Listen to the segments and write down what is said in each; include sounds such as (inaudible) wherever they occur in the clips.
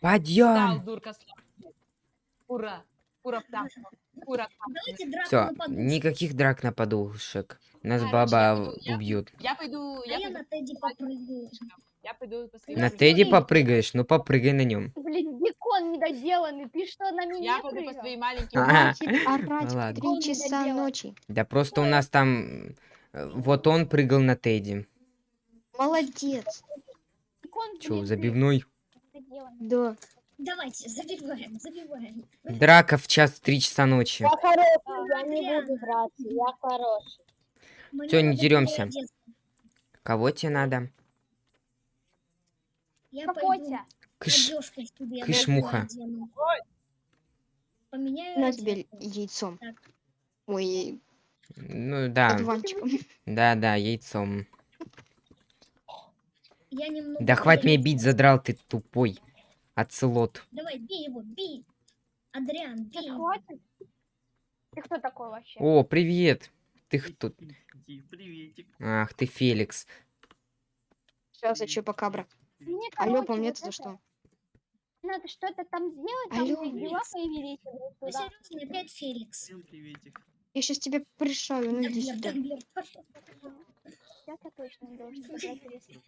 Подъем! Ура! Ура. Ура, Все, никаких драк на подушек. Нас Короче, баба я я- убьют. Я пойду, А я я пойду, на Тедди попрыгаю. я пойду На. Тедди попрыгаешь, ну попрыгай на нем. Блин, бекон недоделанный, ты что, на меня Я пойду по своим маленьким (laughs) орать в часа ночи. Да просто у нас там... э, Вот он прыгал на Тедди. Молодец. Че, забивной? Недоделанный. Да. Давайте, забиваем, забиваем. Драка в час в три часа ночи. Я хороший, я не буду драться, я хороший. Мне Всё, не переодеться. Кого тебе надо? Я тебя? Кыш. одежкой себе кыш, другую муха. одену. Поменяю На тебе яйцом. Так. Ой, Ну да, одуванчиком. да, да, яйцом. Я немного Да хватит меня бить, задрал ты тупой. Оцелот. Давай, бей его, бей. Адриан, бей Сейчас хватит. Ты кто такой вообще? О, привет. Ты кто? Приветик. Ах, ты Феликс. Сейчас, а чё, покабра? Мне, Алло, короче, по мне вот то это что? Надо что-то там сделать, там Алло, дела Феликс. появились. Ну, серьезно, опять Феликс. Всем приветик. Я сейчас тебе пришаю, ну иди сюда. тамблер, пошел. Сейчас я точно не должен (laughs)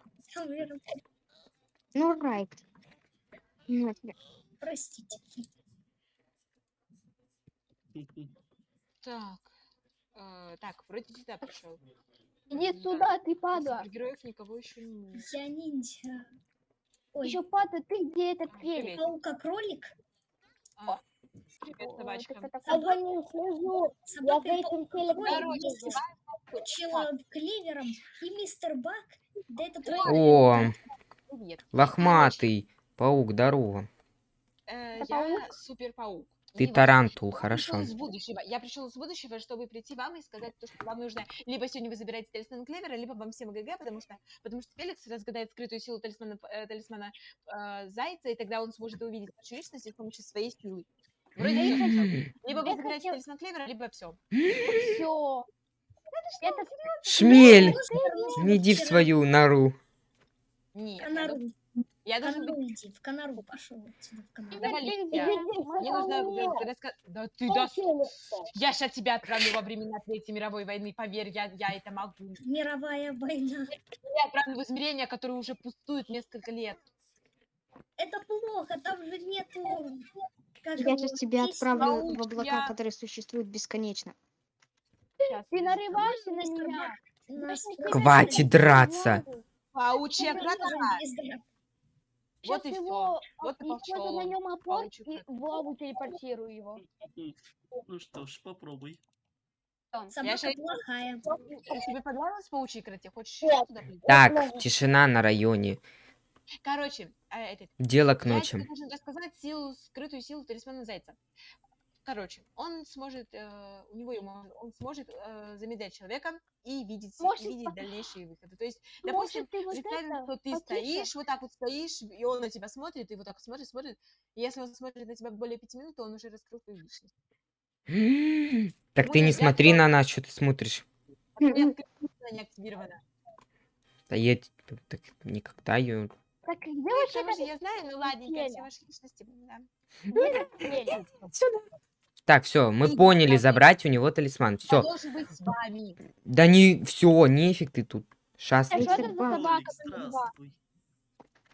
Ну, райт. Тебе. Простите. Так. э, так, вроде сюда пришел. Иди сюда, ты падла. Героев никого еще не Я ниндзя. Ой, Еще падла, ты где этот Привет. фелик? паука-кролик? А, Привет, собачка. Я за ним слежу. Я за Собака этим телефоном. Учила клевером и мистер Бак. Да это О, лохматый. Паук, здорово. Э, я супер паук. Ты тарантул, хорошо. из будущего. Я пришел из будущего, чтобы прийти вам и сказать то, что вам нужно. Либо сегодня вы забираете талисман Клевера, либо вам всем ГГ, потому что, потому что Феликс разгадает скрытую силу талисмана, э, талисмана э, Зайца, и тогда он сможет увидеть вашу личность с помощью своей силы. Вроде. Либо вы Я забираете талисман Клевера, либо все. Все. Это Шмель, Можно иди в свою нору. Нет, я, должен быть... В Канару пошел отсюда, в Канару. Давай, Ты я- где? Мне нужно рассказать... Да ты да... Я сейчас тебя отправлю во времена Третьей мировой войны, поверь, я, я это могу. Мировая война. Я отправлю в измерения, которые уже пустуют несколько лет. Это плохо, там же нету... как Я сейчас тебя отправлю паук, в облака, я- которые существуют бесконечно. Ты нарываешься на меня. Хватит драться. Паучья Мы драк. Вот Сейчас и его, Вот и использую на нем опор и крат. в лаву телепортирую его. Ну что ж, попробуй. Собака плохая. Тебе понравилось паучьей крате? Хочешь Нет. туда прийти? Так, тишина на районе. Короче, э, этот, Дело к я ночи. тебе должен рассказать силу, скрытую силу талисмана Зайца. Короче, он сможет, э, у него ему- он сможет э, замедлять человека и видеть, Может, видеть по- дальнейшие выходы. То есть, допустим, Может, ты вот представим, это, что ты потише? стоишь, вот так вот стоишь, и он на тебя смотрит, и вот так вот смотрит, смотрит. И если он смотрит на тебя более пяти минут, то он уже раскрыл твою личность. (gasps) Так ты не смотри на нас, что ты смотришь. А не активирована. Да я так никогда ее... Так где Ну, вообще потому что этот я знаю, ну ладненько, все ваши личности, да. фелик? (laughs) Так, все, мы Иди поняли, забрать у него талисман. Все. должен быть с вами. Да не, все, нефиг ты тут. Шас. А что Мистер это за собака?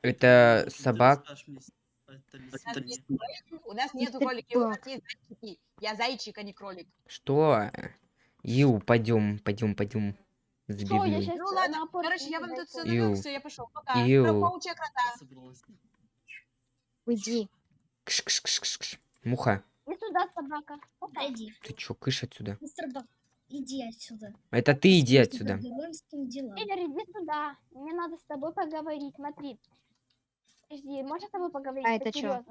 Это Ты собак. расскажешь мне с- о (laughs) У нас нету кролики, у нас есть зайчики. Я зайчик, а не кролик. Что? Ю, пойдем, пойдем, пойдем. Что, я Забивной. сейчас Ну ладно, опор короче, я вам тут все все, я пошел. Пока. Ю. Про паучья крота. Собралась. Уйди. Кш -кш -кш -кш -кш. Муха, И сюда собака. Опа. Пойди, ты чё, кыш отсюда? мистер Бак, иди отсюда. Это ты иди отсюда. Федор, иди сюда. Мне надо с тобой поговорить. Смотри. Подожди, можно с тобой поговорить? А это чё?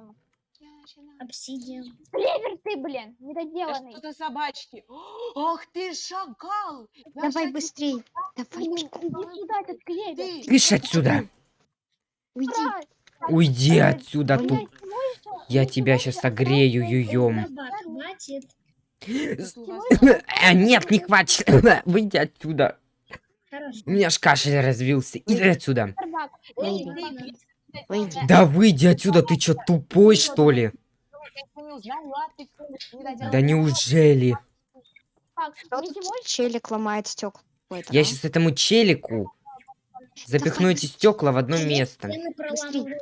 Обсидиан. Клевер ты, блин, недоделанный. что-то собачки. Ах ты шакал! Я Давай быстрей. Давай. Иди сюда, этот клевер. Кыш отсюда. Уйди. Уйди отсюда, тут. Я тебя сейчас у вас- А, нет, не хватит. (laughs) Выйди отсюда. Хорошо. У меня ж кашель развился. Иди отсюда. Да выйди отсюда, ты чё, тупой, что ли? Да неужели? Челик ломает стекла? Я сейчас этому челику запихну эти стекла в одно место. Чин-чин,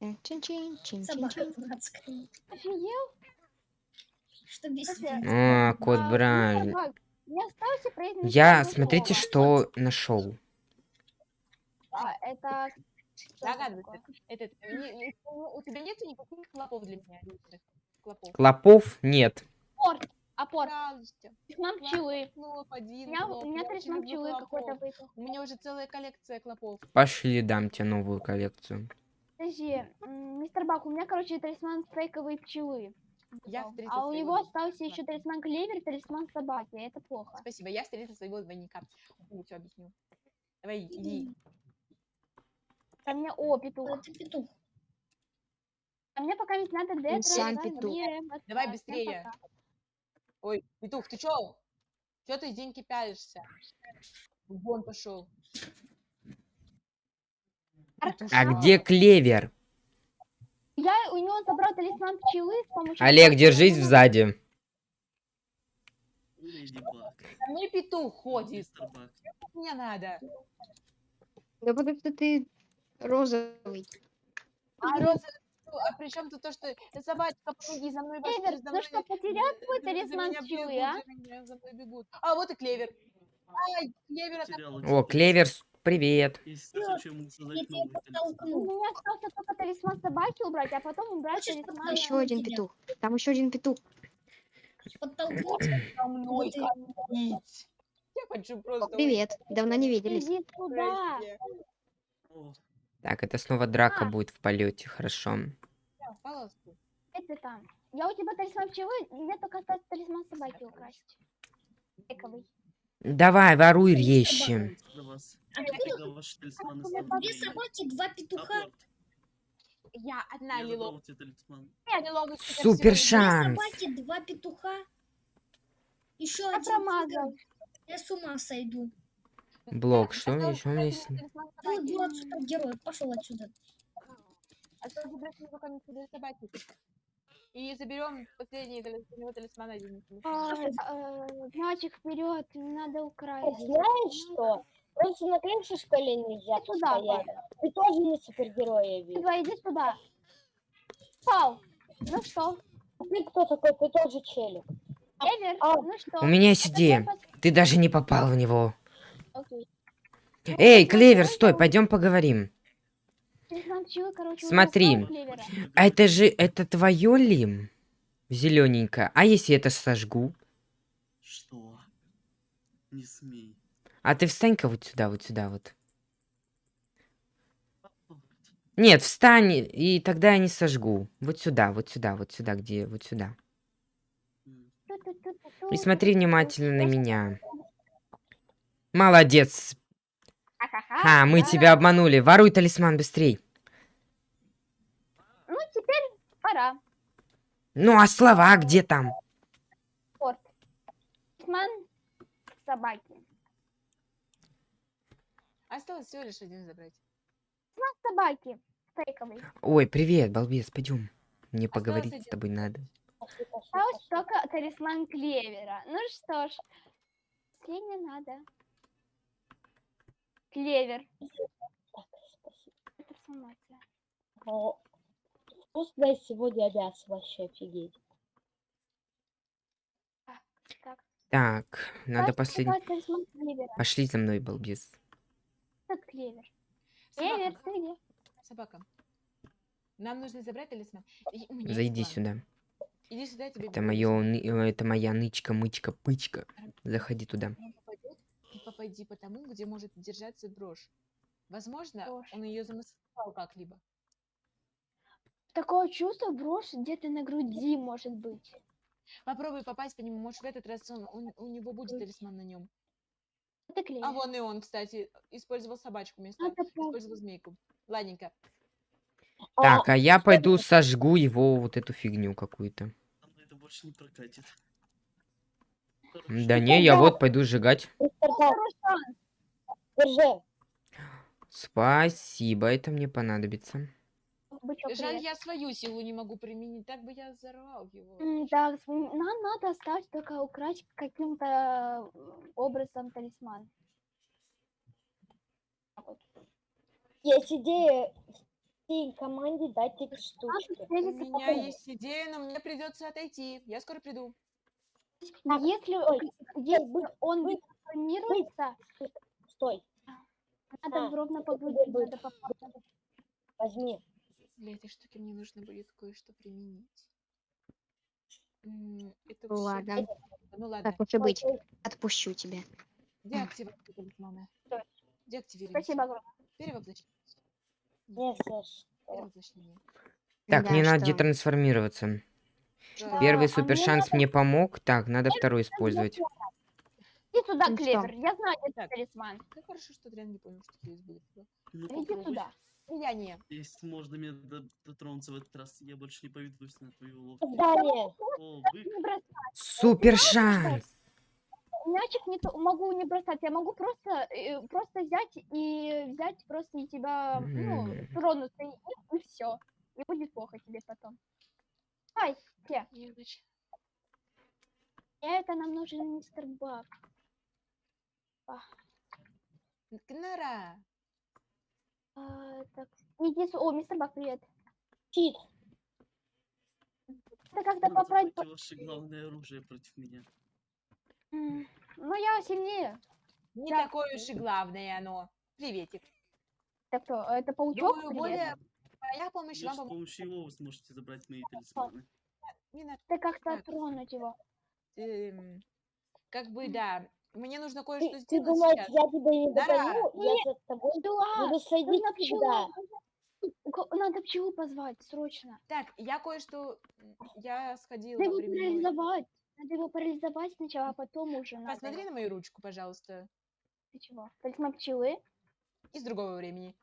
Собака чин-чин. дурацкая. Офигел? Что бесит? А, кот а, Брайан. мистер Баг, Не осталось произнести Я, смотрите, что нашел. А, это... Догадывайся. такое? Это, не- не- у тебя нет никаких клопов для меня, клопов? Клопов нет. Порт. Пожалуйста. Талисман пчелы. У один, меня, у люблю пчелы какой-то выпал. У меня уже целая коллекция клопов. Пошли, дам тебе новую коллекцию. Подожди, мистер Бак, у меня, короче, талисман фейковой пчелы. Я встретил А у него остался еще талисман клевер, талисман собаки. Это плохо. Спасибо, я встретил своего двойника. Я все объясню. Давай, иди. А мне, о, петух. Это петух. А мне пока ведь надо детро. сам петух. Давай быстрее. Ой, петух, ты чё? Чё ты деньги пялишься? Вон пошел. А где клевер? Я у него забрал талисман пчелы с помощью... Олег, держись сзади. Мне петух ходит. Мне надо. Да потому что ты розовый. А роза, а при чем тут то, что «Э, собачка, помоги, за мной Клевер, за ну мной, что, потерял за талисман бегут, а? за мной бегут. А, вот и клевер. Ай, клевер, О, клевер, привет. У меня остался только талисман собаки убрать, а потом убрать Хочешь талисман... Еще один петух. (clears throat) Там еще один петух. Подтолкнуть. со мной Вот и- ходить. Я хочу просто... Привет. Давно не виделись. Иди туда. Так, это снова драка А. будет в полете, хорошо. Это там. Я у тебя талисман пчелы, мне только остается талисман собаки украсть. Фейковый. Давай, воруй Собака. Откуда станут две собаки, два петуха? Апорт. Я одна Я лило. забрал тебе талисман. лиловый Супер суперсила. Две шанс. собаки, два петуха. Еще Я один промазал. Я с ума сойду. Блок, что Осталось еще у меня забрать есть? талисман Ты собаки. дурак супергерой, пошел отсюда. Осталось забрать его руками для собаки. И заберем последний талис- у него талисман один. А, э, Мячик вперед, надо украсть. Знаешь что? Просто на крыше, что ли, нельзя сюда, стоять? Ты тоже не супергерой, я вижу. Тыга, иди сюда. Пау. Ну что, Ты кто такой? Ты тоже челик. Эвер, А, ну что? У меня есть идея. Ты даже не попал в него. Окей. Эй, Ну, Клевер, давай, стой, давай. пойдем поговорим. Смотри. А это же, это твое ли? Зелененькое. А если это сожгу? Что? Не смей. А ты встань-ка вот сюда, вот сюда вот. Нет, встань, и тогда я не сожгу. Вот сюда, вот сюда, вот сюда, где, вот сюда. И смотри внимательно на меня. Молодец. Ха, мы тебя обманули. Воруй талисман быстрей. Ну, теперь пора. Ну, а слова где там? Порт. Талисман собаки. Осталось всего лишь один забрать. Собаки. Фейковый. Ой, привет, балбес, пойдем. Мне Осталось поговорить с один. тобой надо. Осталось только талисман клевера. Ну что ж, последнее надо. Клевер. Это Вкусное сегодня мясо, вообще офигеть. Так. Так, надо последний... Пошли за мной, балбес. Этот клевер. Клевер, Собака, ты где? собака. Нам нужно забрать талисман. Есть Зайди план. сюда. Иди сюда, я тебе Это моё, это моя нычка, мычка, пычка. Заходи туда. Попадет, попади по тому, где может держаться брошь. Возможно, Брошь. он ее замаскировал как-либо. Такое чувство брошь где-то на груди может быть. Попробуй попасть по нему, может в этот раз он, он- у него будет талисман на нем. Это. А вон и он, кстати, использовал собачку вместо, Это использовал змейку. Ладненько. Так, а я пойду сожгу его вот эту фигню какую-то. Со мной это больше не прокатит. Да не, я вот пойду сжигать. Спасибо, это мне понадобится. Бычок, Жаль, я свою силу не могу применить, так бы я взорвал его. М, нам надо осталось только украсть каким-то образом талисман. Вот. Есть идея всей команде дать эти штучки. У меня есть идея, но мне придется отойти. Я скоро приду. Так, Если, стой, если он трансформируется, Стой, надо А, ровно по это груди, будет. надо попасть. возьми. Для этой штуки мне нужно будет кое-что применить. Это Ну всё- ладно. Ну ладно. Так уж и быть. Отпущу тебя. Деактивация талисмана. Стой. Деактивируйте. Спасибо огромное. Перевоплощение. Перевоплощение. Так, Да, мне надо что? детрансформироваться. Да. Первый а супер мне шанс мне помог. Так, надо второй использовать. Иди сюда, Ну? Клевер, я знаю, где Так. талисман. Как хорошо, что Адриан не понял, что здесь будет. Ну, Иди сюда. Не. Если можно мне до- дотронуться в этот раз, я больше не поведусь на твою уловку. Здание. О, вы... Супер шанс! Мячик не то- могу не бросать, я могу просто, э, просто взять и взять просто и тебя, ну, тронуться им, и все. И будет плохо тебе потом. Ай, те, это нам нужен мистер Бак. Кнара. А, так, иди с- О, мистер Бак, привет. Щит. Это когда Вот попасть... это ваше главное оружие против меня. Ну, я сильнее. Не Да. такое уж и главное оно. Приветик. Это кто? Это паучок? Думаю, более моя помощь Лишь вам с помощью его вы сможете забрать мои талисманы. Не надо. Ты как-то Так. тронуть его. эм, Как бы, да. Мне нужно кое-что Ты, ты сделать думаешь, сейчас. я тебя не Да. догоню? Я за тобой Да, буду следить нужно пчелу, всегда. У ко- Надо пчелу позвать, срочно. Так, я кое-что... Я сходила Надо его временной... парализовать. Надо его парализовать сначала, а потом уже надо. Посмотри на мою ручку, пожалуйста. Ты чего? Талисман пчелы. Из другого времени.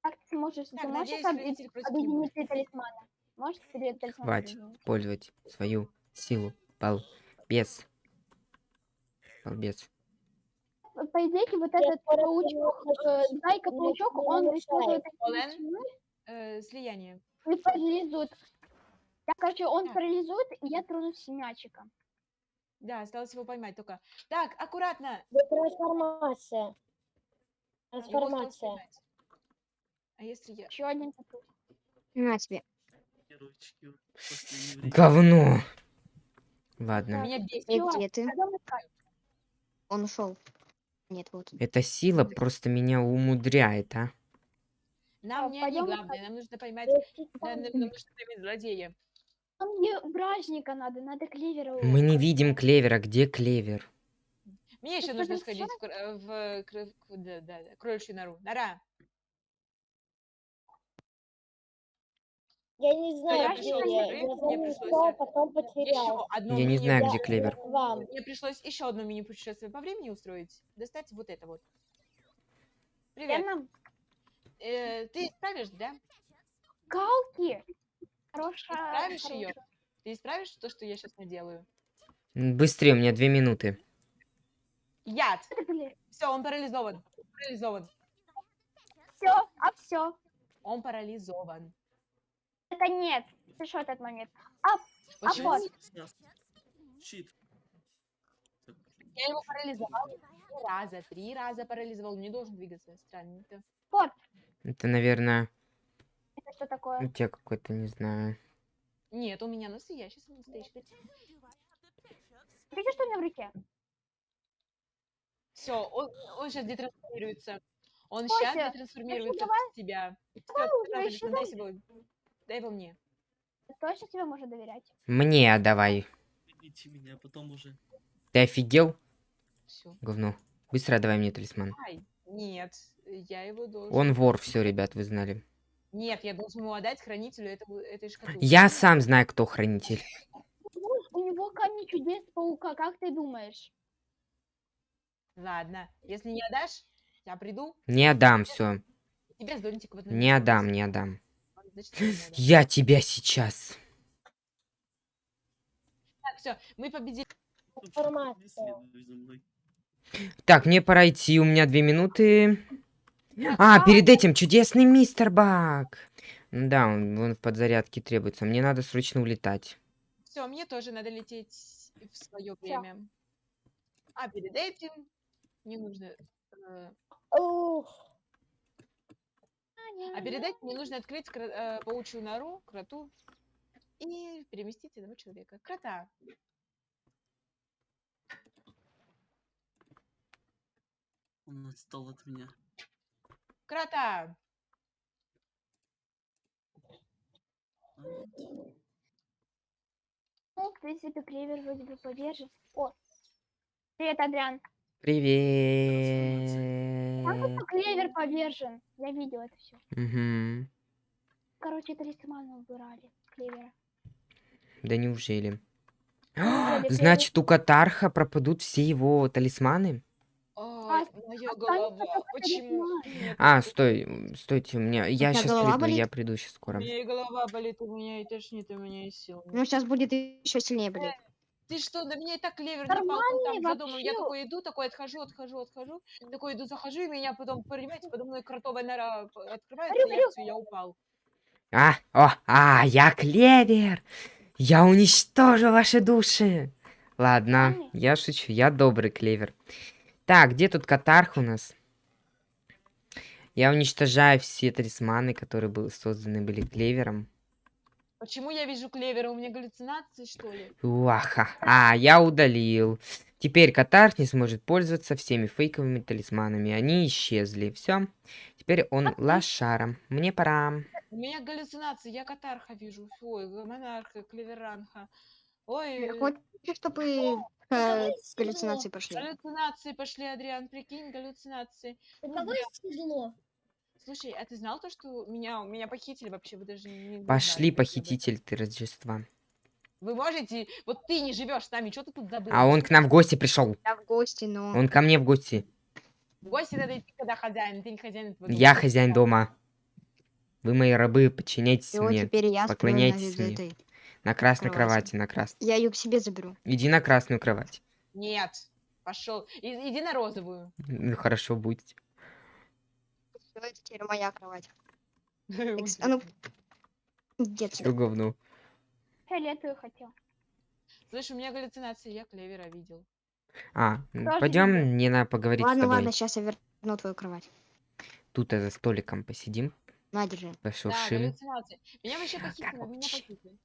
Как ты сможешь? Так, ты можешь надеюсь, не объединить три талисмана? Можешь тебе талисман Хватит использовать свою силу. Балбес. Балбес. По идее, вот этот паучок, э, зайка-паучок, он использует Э, слияние. и парализует. Я, короче, он Так. парализует, и я тронусь с мячиком. Да, осталось его поймать только. Так, аккуратно. Трансформация. Осталось Трансформация. А если я... Еще один такой. На тебе. Говно. Ладно. Меня бесит. Где ты? Он ушел. Нет, вот. Эта сила просто меня умудряет, а. Нам Так, не они главное, нам нужно поймать... Нам, нам- нужно поймать злодея. Нам мне бражника надо, надо клевера. Мы не видим клевера. Где клевер? Мне еще нужно сходить в, э, в к- да, да, да, кроличью нору. Нора. Я не знаю, я где я. сюда, Я пришлось потом потерял. одно не знаю, где клевер. вам. Мне пришлось еще одно мини-путешествие по времени устроить. Достать вот это вот. Привет. нам Э, ты исправишь, да? галки. Хорошая. Исправишь ее? Ты исправишь то, что я сейчас наделаю? Быстрее, у меня две минуты. Яд! Все, он парализован. Парализован. все, а все. Он парализован. Это нет. Ты что этот момент? Почему? вот. Сейчас. Щит. Так, Я его парализовал три раза. Три раза парализовал. Не должен двигаться. Странненько. Это, наверное, Это что такое? у тебя какой-то, не знаю. Нет, у меня настоящий настоящий. Видишь, что у меня в руке? Все, он, он сейчас детрансформируется. Он Кося, сейчас детрансформируется давай. в тебя. Ещё дай его. Дай его мне. Ты точно тебе можно доверять? Мне отдавай. Видите меня, потом уже. Ты офигел? Все. Говно. Быстро отдавай мне талисман. Ай, нет, я его должен... Он вор, все, ребят, вы знали. Нет, я должен ему отдать хранителю этого, этой шкатулки. Я сам знаю, кто хранитель. У него камень чудес паука, как ты думаешь? Ладно, если не отдашь, я приду, Не отдам, все. Не отдам, не отдам. Я тебя сейчас. Так, все, мы победили. Так, мне пора идти, у меня две минуты. А, перед этим чудесный мистер Бак. Да, он, он в подзарядке требуется. Мне надо срочно улетать. Все, мне тоже надо лететь в свое время. А перед этим мне нужно... э, А перед этим мне нужно открыть кра- э, паучью нору, кроту, и переместить одного человека. Крота. Он отстал от меня. Крота! Ну, в принципе, клевер вроде бы повержен. О, привет, Адриан. Привет. Как клевер повержен? Я видел это все. Мгм. Короче, талисманы убирали клевера. Да неужели? Неужели Значит, у Катарха пропадут все его талисманы? А, моя голова. Почему? А, это- стой, стойте, у меня, я сейчас приду, я приду сейчас У скоро. меня и голова болит, у меня и тошнит, у меня и сил. Ну, сейчас будет еще сильнее болеть. Ты что, на меня и так клевер напал, там за домом. Я вообще. такой иду, такой отхожу, отхожу, отхожу. Такой иду, захожу, и меня потом, понимаете, подо мной кротовая нора открывается, Орю, и я всё, я упал. А, о, а, я клевер! Я уничтожу ваши души! Ладно, я шучу, я добрый клевер. Так, где тут Катарх у нас? Я уничтожаю все талисманы, которые были созданы были клевером. Почему я вижу клевера? У меня галлюцинации, что ли? Уаха. А, я удалил. Теперь Катарх не сможет пользоваться всеми фейковыми талисманами. Они исчезли. Все. Теперь он лошаром. Мне пора. У меня галлюцинации, я катарха вижу. Ой, монарха, клеверанха. Ой, Я хочу, чтобы э, галлюцинации пошли. галлюцинации пошли, Адриан, прикинь, галлюцинации. У кого есть седло? Слушай, а ты знал то, что меня, меня похитили вообще? Вы даже не, Пошли, знали похититель ты Рождества. Вы можете... Вот ты не живешь с нами, что ты тут забыл? А он к нам в гости пришел. Я в гости, но... Он ко мне в гости. В гости надо идти, когда хозяин. Ты не хозяин этого Я хозяин дома. Вы мои рабы, подчиняйтесь вот мне. теперь я поклоняйтесь на мне. этой. На красной кровати. кровати, на красной. Я ее к себе заберу. Иди на красную кровать. Нет, пошел. И- иди на розовую. Ну хорошо, будет. Всё, это теперь моя кровать. (laughs) Экс- А ну, иди Все отсюда. говно. Фиолетовый хотел. Слышь, у меня галлюцинации, я клевера видел. А, Тоже видно. пойдем, надо поговорить с Ладно, тобой. ладно, сейчас я верну твою кровать. Тут за столиком посидим, На, держи. Да, пошуршим. галлюцинации. Меня вообще похитили, меня короче. похитили.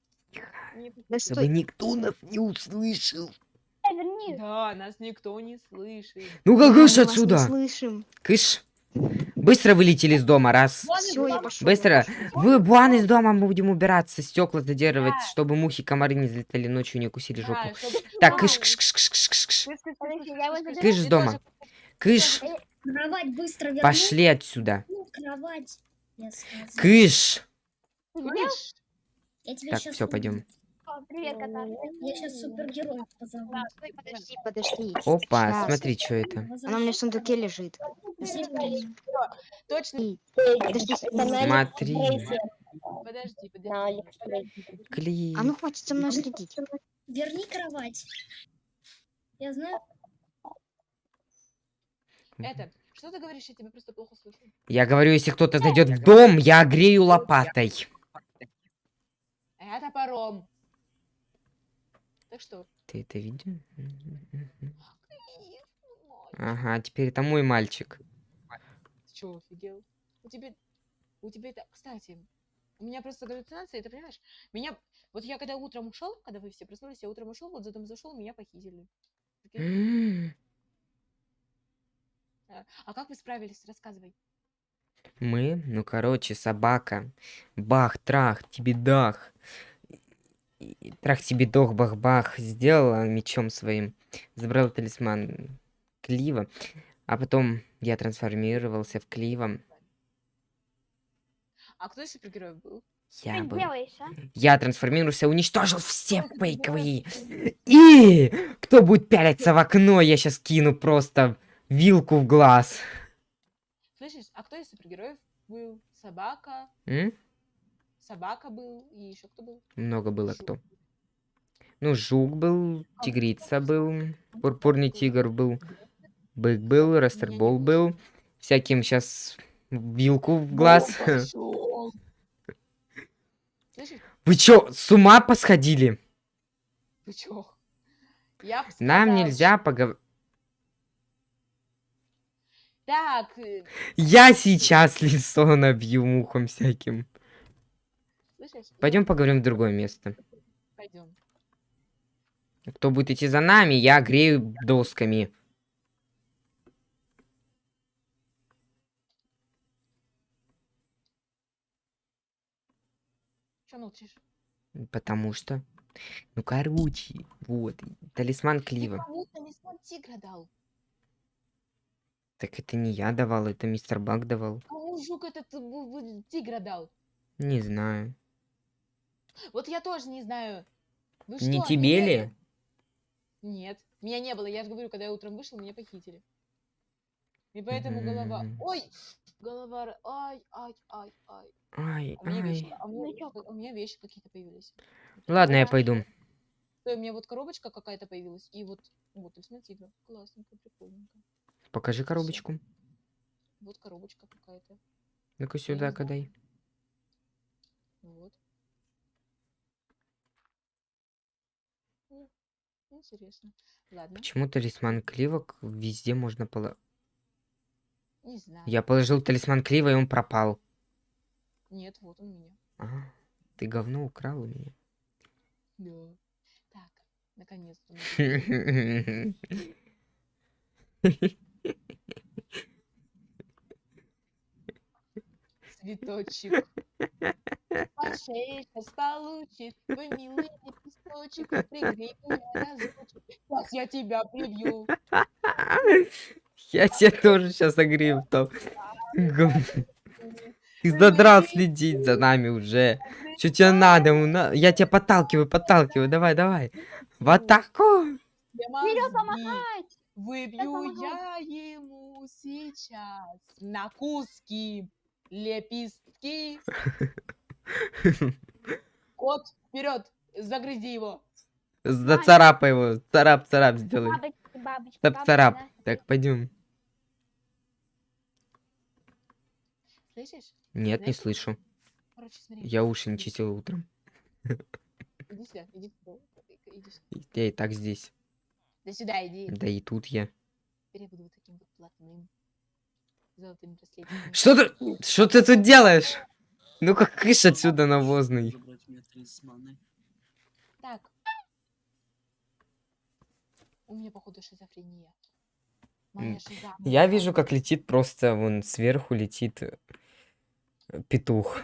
Меня похитили. Да Чтобы стой. никто нас не услышал. Э, верни. Да, нас никто не слышит. Ну как Мы кыш вас не отсюда? слышим. Кыш. Быстро вылетели из дома, раз. Все, я пошел. Быстро. Вы, Буан, из дома мы будем убираться, стекла задерживать, Да. чтобы мухи, комары не залетали ночью и не укусили жопу. Да, чтобы- Так, кыш, кыш. Кыш, кыш, кыш, кыш, кыш, Ты дома. Кыш, Кровать быстро верни. пошли отсюда. Ну. Кыш. Кыш. Так, все, пойдем. Привет, Катар. Я сейчас супергероя позову. Стой, подожди, подожди. Опа, Щас. смотри, что это. Она у меня в сундуке лежит. Точно. Подожди, Это на Смотри. Подожди, подожди. Клей. А ну хватит со мной следить. Верни кровать. Я знаю. Это, что ты говоришь, я тебя просто плохо слышу. Я говорю, если кто-то зайдет в дом, я грею лопатой. Это паром. Так что? Ты это видел? Ага, теперь это мой мальчик. Чё, офигел? У тебя... У тебя это... Кстати, у меня просто галлюцинации, ты понимаешь? Меня... Вот я когда утром ушел, когда вы все проснулись, я утром ушел, вот за дом зашел, меня похитили. А а как вы справились? Рассказывай. Мы? Ну, короче, собака. Бах, трах, тебе дах. Трах тебе дох, бах-бах. Сделала мечом своим. Забрал талисман Клива. А потом я трансформировался в Клива. А кто из супергероев был? Я Что был. делаешь, а? Я трансформировался, уничтожил все фейковые. И кто будет пялиться в окно, я сейчас кину просто вилку в глаз. Слышишь, а кто из супергероев был? Собака, М? собака был, и еще кто был? Много было Жук. кто. Ну, жук был, тигрица был, пурпурный тигр был, бык был, растербол был. Всяким сейчас Вилку в глаз. Вы чё, с ума посходили? Ты чё? Я Нам нельзя поговорить. Так, э, Я сейчас лицо набью мухом всяким. Пойдем поговорим в другое место. Пойдем. Кто будет идти за нами, я грею досками. Молчишь? Потому что... Ну, короче, вот. Талисман Ты Клива. кому талисман тигра дал? Так это не я давал, это мистер Бак давал. Кому жук этот э, тигра дал? Не знаю. Вот я тоже не знаю. Вы не что, тебе ли? Нет, меня не было. Я же говорю, когда я утром вышел, меня похитили. И поэтому голова... Мгм. Ой! Голова... Ай, ай, ай, ай. Ай, А у меня вещи, ай. а у меня, Значок. у меня вещи какие-то появились. Ладно, я Ой, пойду. У меня вот коробочка какая-то появилась. И вот... Вот, тигра. Классненько, прикольненько. Покажи коробочку. Вот коробочка какая-то. Ну-ка сюда, кадай. Вот. Интересно. Ладно, Почему талисман Клива к- везде можно положить? не знаю. Я положил талисман Клива, и он пропал. Нет, вот он меня. Ага. Ты говно украл у меня. Да. Так, наконец-то. (laughs) Цветочек. По шее сейчас получит твой милый лепесточек. Пригрей меня разочек. Сейчас я тебя прибью. (laughs) Я тебя тоже сейчас огрею там. Гов- Ты задрал следить за нами уже. Что тебе надо? Я тебя подталкиваю, подталкиваю. Давай, давай. В атаку. Вперед помогать! Выбью я ему сейчас на куски лепестки. Кот, вперед, загрызи его. Зацарапай его. Царап-царап сделай. Бабочки, бабочки, Цап-царап. бабочки, да. Так, пойдем. Слышишь? Нет, не слышу. Короче, смотри. Я уши не чистил утром. (laughs) Иди сюда, иди сюда. Иди сюда. Я и так здесь. Да сюда иди. Да и тут я. Теперь я буду вот таким вот блатным. Золотым браслетиком. Что ты, что ты тут делаешь? Ну-ка, кыш отсюда навозный. Так. У меня, походу, шизофрения. Моя шиза. Я вижу, как летит просто вон сверху летит э, петух.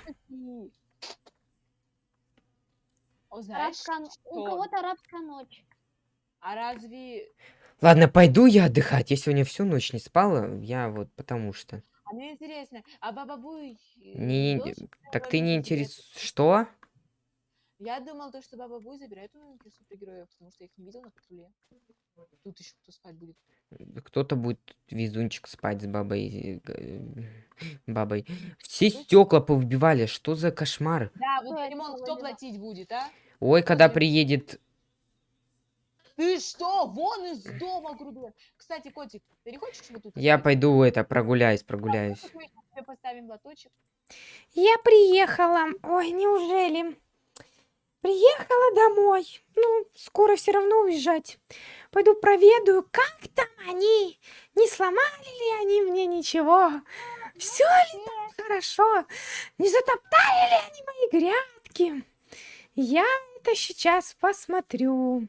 О, знаешь, У кого-то арабская ночь. А разве... Ладно, пойду я отдыхать. Я сегодня всю ночь не спала. Я вот потому что. А мне интересно, а Баба Буй... Не, так ты не интерес... Что? Я думал, то, что Баба Буй забирает у меня супергероев, потому что я их не видел на патруле. Тут еще кто спать будет. Кто-то будет везунчик спать с бабой. э, бабой. Все стекла повыбивали. Что за кошмар? Да, вот ремонт кто платить будет, а? Ой, когда приедет... Ты что? Вон из дома, грубо. Кстати, котик, ты не хочешь вот тут? Я пойду это, прогуляюсь, прогуляюсь. Мы ещё тебе поставим лоточек. Я приехала. Ой, неужели? Приехала домой. Ну, скоро все равно уезжать. Пойду проведаю, как там они. Не сломали ли они мне ничего? Все ли там хорошо? Не затоптали ли они мои грядки? Я это сейчас посмотрю.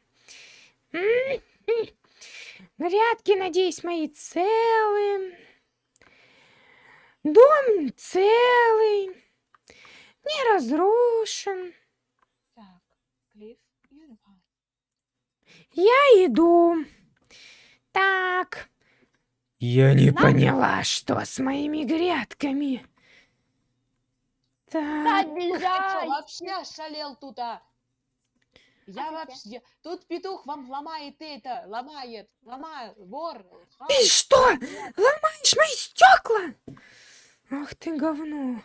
М, Грядки, надеюсь, мои целы. Дом целый, не разрушен. Так, Клифф и Рван. Я иду. Так, я не Надо. поняла, что с моими грядками. Так, чё, вообще ошалел тут, а? Я А вообще... Тут петух вам ломает это, ломает, ломает, вор. хам. ты что, ломаешь мои стекла? Ах ты говно.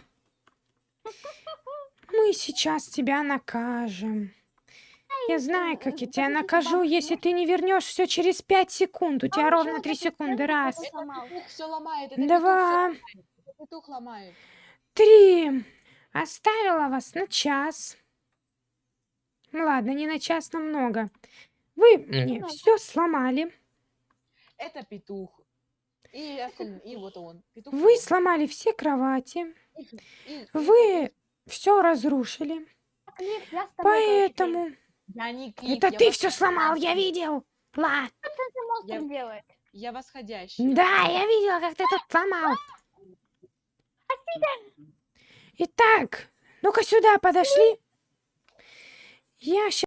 Мы сейчас тебя накажем. Я знаю, как я тебя накажу, если ты не вернешь все через пять секунд. У тебя ровно три секунды. Раз, два. Три. Оставила вас на час. Ну ладно, не на час, намного. Вы мне Ну. все сломали. Это петух. И, остальные, и вот он. Петух Вы сломали все кровати. И- и- Вы все разрушили. Поэтому... Я не клип, Это я ты вос- все сломал, я видел. Ла. Что ты монстр Я- делает? Я восходящий. Да, я видела, как ты тут сломал. Итак, ну-ка сюда подошли. Я щас